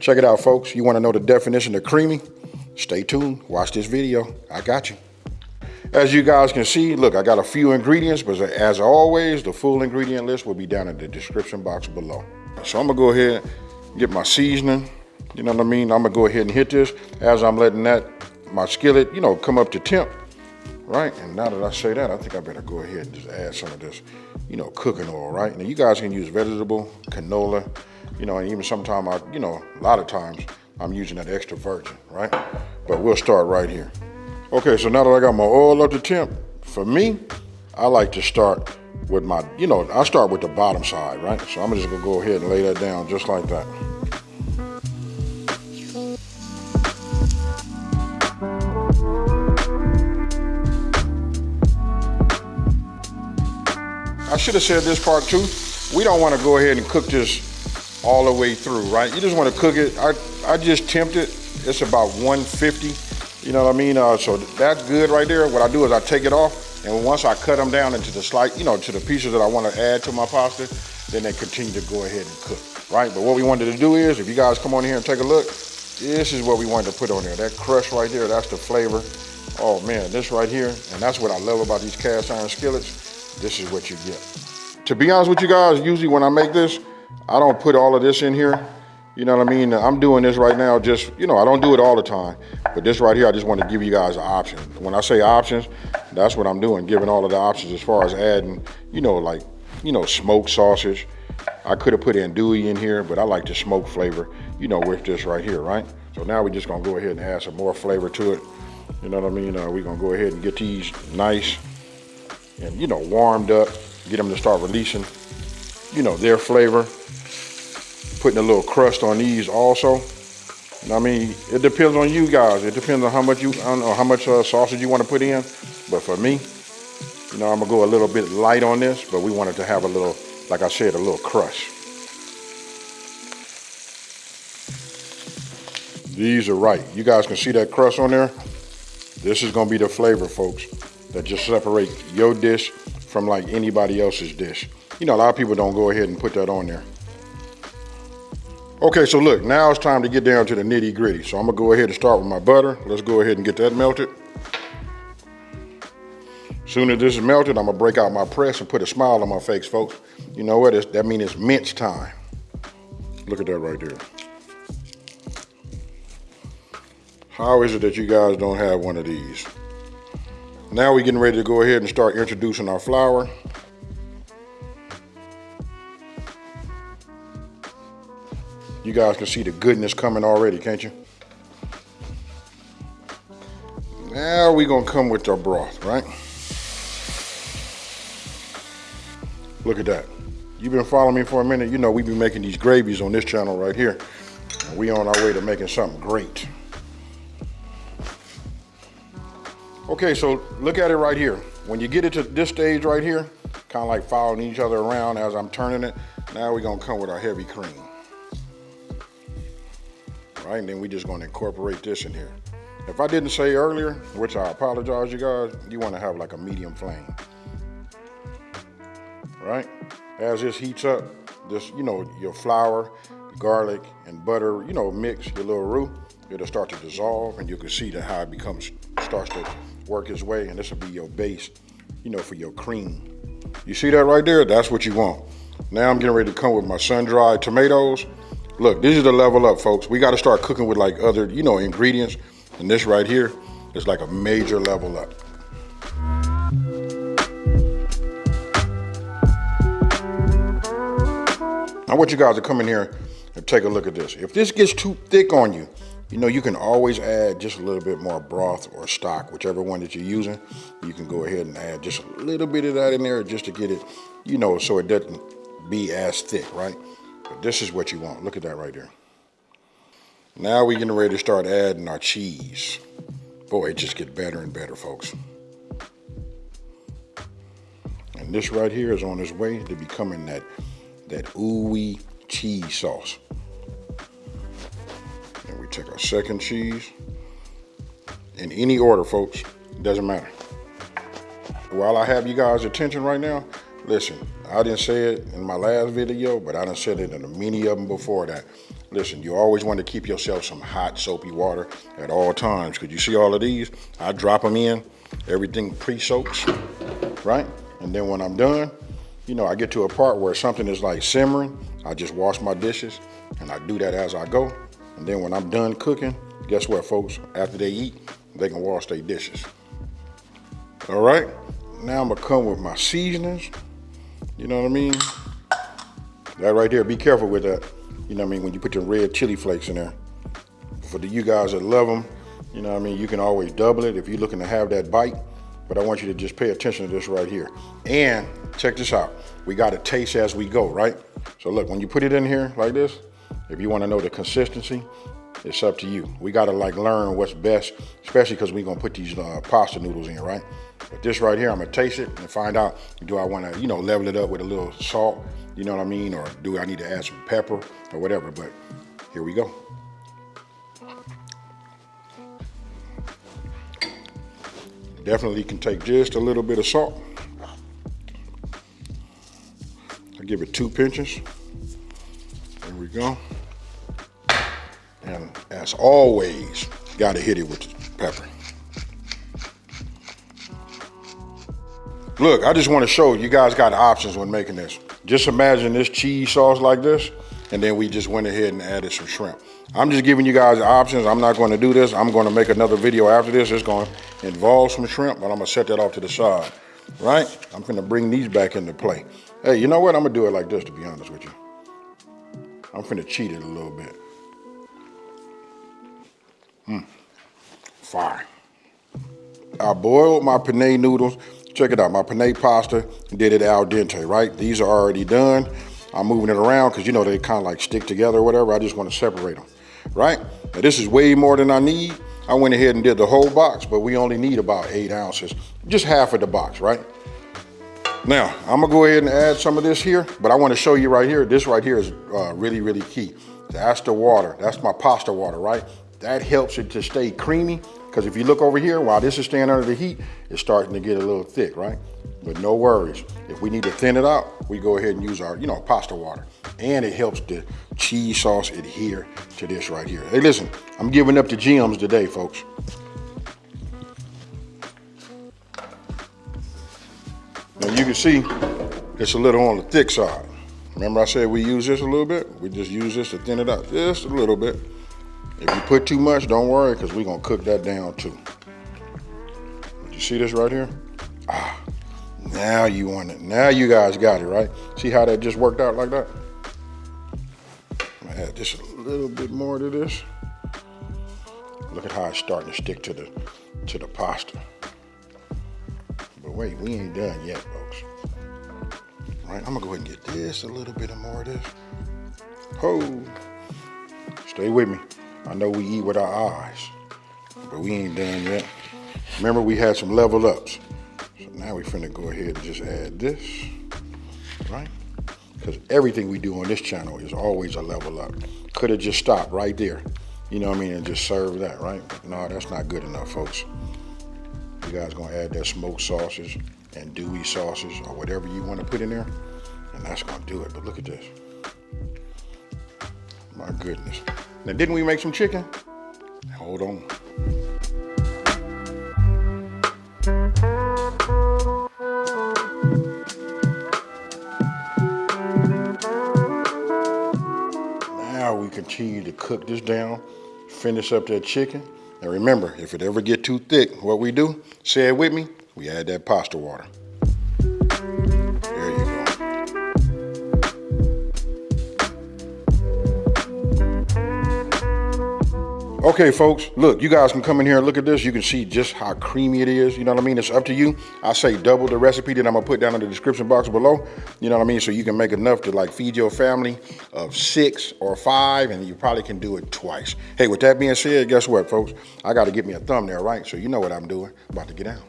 Check it out, folks. You want to know the definition of creamy? Stay tuned. Watch this video. I got you. As you guys can see, look, I got a few ingredients, but as always, the full ingredient list will be down in the description box below. So I'm gonna go ahead, get my seasoning. You know what I mean? I'm gonna go ahead and hit this as I'm letting that, my skillet, you know, come up to temp right? And now that I say that, I think I better go ahead and just add some of this, you know, cooking oil, right? Now you guys can use vegetable, canola, you know, and even sometimes I, you know, a lot of times I'm using that extra virgin, right? But we'll start right here. Okay, so now that I got my oil up to temp, for me, I like to start with my, you know, I start with the bottom side, right? So I'm just gonna go ahead and lay that down just like that. I should have said this part too. We don't want to go ahead and cook this all the way through, right? You just want to cook it. I, I just tempt it. It's about 150. You know what I mean? Uh, so that's good right there. What I do is I take it off, and once I cut them down into the slight, you know, to the pieces that I want to add to my pasta, then they continue to go ahead and cook, right? But what we wanted to do is, if you guys come on here and take a look, this is what we wanted to put on there. That crust right there, that's the flavor. Oh man, this right here, and that's what I love about these cast iron skillets this is what you get. To be honest with you guys, usually when I make this, I don't put all of this in here. You know what I mean? I'm doing this right now just, you know, I don't do it all the time. But this right here, I just want to give you guys an option. When I say options, that's what I'm doing, giving all of the options as far as adding, you know, like, you know, smoked sausage. I could have put andouille in here, but I like the smoke flavor, you know, with this right here, right? So now we're just gonna go ahead and add some more flavor to it. You know what I mean? Uh, we're gonna go ahead and get these nice and you know warmed up get them to start releasing you know their flavor putting a little crust on these also. I mean it depends on you guys. It depends on how much you I don't know how much uh, sausage you want to put in. But for me you know I'm gonna go a little bit light on this but we wanted to have a little like I said a little crush these are right. You guys can see that crust on there? This is gonna be the flavor folks that just separate your dish from like anybody else's dish. You know, a lot of people don't go ahead and put that on there. Okay, so look, now it's time to get down to the nitty gritty. So I'm gonna go ahead and start with my butter. Let's go ahead and get that melted. Soon as this is melted, I'm gonna break out my press and put a smile on my face, folks. You know what, it's, that means it's mince time. Look at that right there. How is it that you guys don't have one of these? Now we're getting ready to go ahead and start introducing our flour. You guys can see the goodness coming already, can't you? Now we're gonna come with our broth, right? Look at that. You've been following me for a minute. You know we've been making these gravies on this channel right here. We on our way to making something great. Okay, so look at it right here. When you get it to this stage right here, kind of like following each other around as I'm turning it, now we're gonna come with our heavy cream. Right, and then we're just gonna incorporate this in here. If I didn't say earlier, which I apologize you guys, you wanna have like a medium flame. Right? As this heats up, this, you know, your flour, garlic, and butter, you know, mix your little roux, it'll start to dissolve and you can see that how it becomes, starts to work its way and this will be your base, you know, for your cream. You see that right there? That's what you want. Now I'm getting ready to come with my sun-dried tomatoes. Look, this is the level up, folks. We got to start cooking with like other, you know, ingredients. And this right here is like a major level up. I want you guys to come in here and take a look at this. If this gets too thick on you, you know, you can always add just a little bit more broth or stock, whichever one that you're using. You can go ahead and add just a little bit of that in there just to get it, you know, so it doesn't be as thick, right? This is what you want. Look at that right there. Now we're getting ready to start adding our cheese. Boy, it just gets better and better, folks. And this right here is on its way to becoming that, that ooey cheese sauce And we take our second cheese. In any order, folks, doesn't matter. While I have you guys' attention right now, listen, I didn't say it in my last video, but I done said it in many of them before that. listen, you always want to keep yourself some hot soapy water at all times. Because you see all of these, I drop them in, everything pre-soaks, right? And then when I'm done, you know, I get to a part where something is like simmering, I just wash my dishes and I do that as I go. And then when I'm done cooking, guess what folks? After they eat, they can wash their dishes. All right, now I'm gonna come with my seasonings. You know what I mean? That right there, be careful with that. You know what I mean? When you put your red chili flakes in there. For the you guys that love them, you know what I mean? You can always double it if you're looking to have that bite. But I want you to just pay attention to this right here. And check this out. We got to taste as we go, right? So look, when you put it in here like this, if you want to know the consistency, it's up to you. We got to like learn what's best, especially because we're to put these uh, pasta noodles in, right? But this right here, I'm to taste it and find out, do I want to, you know, level it up with a little salt, you know what I mean? Or do I need to add some pepper or whatever? But here we go. Definitely can take just a little bit of salt. I give it two pinches. There we go. Always, gotta hit it with the pepper. Look, I just want to show you guys got options when making this. Just imagine this cheese sauce like this, and then we just went ahead and added some shrimp. I'm just giving you guys options. I'm not going to do this. I'm going to make another video after this. It's going to involve some shrimp, but I'm going to set that off to the side, right? I'm going to bring these back into play. Hey, you know what? I'm going to do it like this, to be honest with you. I'm going to cheat it a little bit. Mmm, fire. I boiled my penne noodles Check it out, my penne pasta did it al dente, right? These are already done. I'm moving it around because you know they kind of like stick together or whatever. I just want to separate them, right? Now this is way more than I need. I went ahead and did the whole box, but we only need about eight ounces, just half of the box, right? Now, I'm gonna go ahead and add some of this here, but I wanna show you right here, this right here is uh, really, really key. That's the water, that's my pasta water, right? That helps it to stay creamy because if you look over here, while this is staying under the heat, it's starting to get a little thick, right? But no worries. If we need to thin it out, we go ahead and use our, you know, pasta water. And it helps the cheese sauce adhere to this right here. Hey, listen, I'm giving up the gems today, folks. Now you can see it's a little on the thick side. Remember I said we use this a little bit? We just use this to thin it out just a little bit. If you put too much, don't worry, because we're gonna cook that down too. You see this right here? Ah, now you want it. Now you guys got it, right? See how that just worked out like that? I'm add just a little bit more to this. Look at how it's starting to stick to the to the pasta. But wait, we ain't done yet, folks. Right, I'm gonna go ahead and get this a little bit of more of this. Oh, stay with me. I know we eat with our eyes, but we ain't done yet. Remember, we had some level ups. So now we finna go ahead and just add this, right? Because everything we do on this channel is always a level up. Could have just stopped right there, you know what I mean, and just serve that, right? No, that's not good enough, folks. You guys gonna add that smoked sausage andouille sausages or whatever you wanna put in there, and that's gonna do it. But look at this. My goodness. Now, didn't we make some chicken? Hold on. Now we continue to cook this down, finish up that chicken. And remember, if it ever get too thick, what we do, say it with me, we add that pasta water. Okay, folks, look, you guys can come in here and look at this. You can see just how creamy it is. You know what I mean? It's up to you. I say double the recipe that I'm gonna put down in the description box below. You know what I mean? So you can make enough to like feed your family of six or five, and you probably can do it twice. Hey, with that being said, guess what, folks? I gotta get me a thumbnail, right? So you know what I'm doing. About to get out.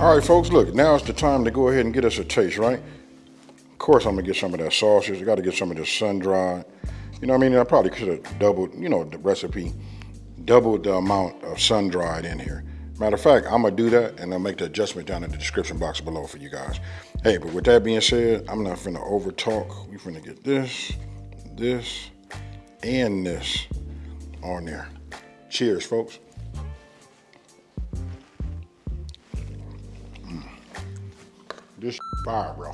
All right, folks, look, now it's the time to go ahead and get us a taste, right? Of course, I'm gonna get some of that sausage. I gotta get some of this sun-dried. You know what I mean? I probably could have doubled, you know, the recipe, doubled the amount of sun-dried in here. Matter of fact, I'm gonna do that and I'll make the adjustment down in the description box below for you guys. Hey, but with that being said, I'm not finna over talk. We finna get this, this, and this on there. Cheers, folks. This fire, bro.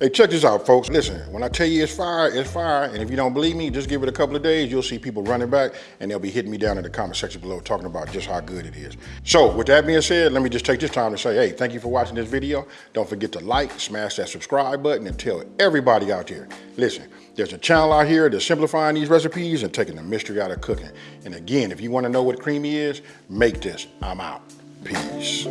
Hey, check this out, folks. Listen, when I tell you it's fire, it's fire. And if you don't believe me, just give it a couple of days. You'll see people running back and they'll be hitting me down in the comment section below talking about just how good it is. So with that being said, let me just take this time to say, hey, thank you for watching this video. Don't forget to like, smash that subscribe button and tell everybody out there, listen, there's a channel out here that's simplifying these recipes and taking the mystery out of cooking. And again, if you want to know what creamy is, make this. I'm out. Peace.